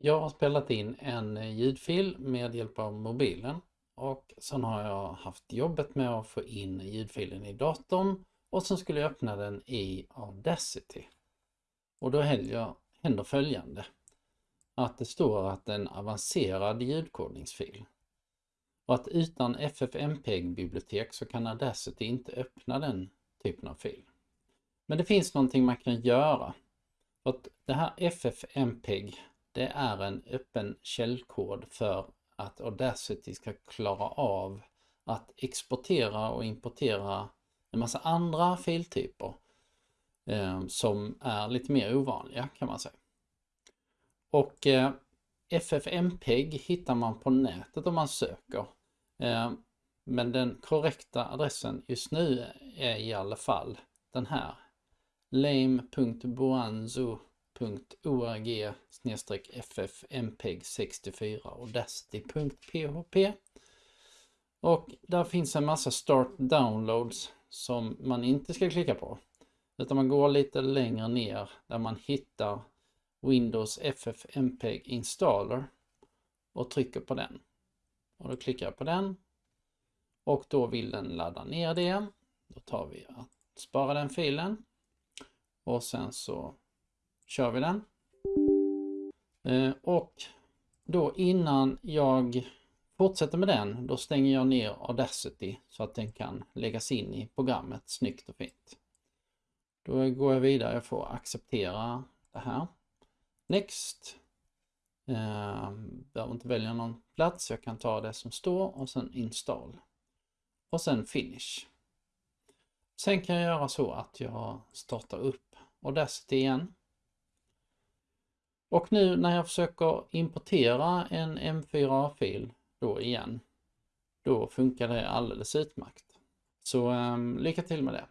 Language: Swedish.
Jag har spelat in en ljudfil med hjälp av mobilen och sen har jag haft jobbet med att få in ljudfilen i datorn och sen skulle jag öppna den i Audacity. Och då händer följande. Att det står att det är en avancerad ljudkodningsfil. Och att utan FFmpeg-bibliotek så kan Audacity inte öppna den typen av fil. Men det finns någonting man kan göra. att det här FFmpeg det är en öppen källkod för att Audacity ska klara av att exportera och importera en massa andra filtyper eh, som är lite mer ovanliga kan man säga. Och eh, FFmpeg hittar man på nätet om man söker. Eh, men den korrekta adressen just nu är i alla fall den här. lame.boanzo org ffmpeg64 audacity.php och där finns en massa start downloads som man inte ska klicka på. Utan man går lite längre ner där man hittar Windows FFmpeg installer och trycker på den. Och då klickar jag på den och då vill den ladda ner det. Då tar vi att spara den filen och sen så kör vi den. Eh, och då innan jag fortsätter med den, då stänger jag ner Audacity så att den kan läggas in i programmet snyggt och fint. Då går jag vidare, jag får acceptera det här. Next. Eh, behöver inte välja någon plats, jag kan ta det som står och sen install. Och sen finish. Sen kan jag göra så att jag startar upp Audacity igen. Och nu när jag försöker importera en M4A-fil då igen, då funkar det alldeles utmärkt. Så um, lycka till med det!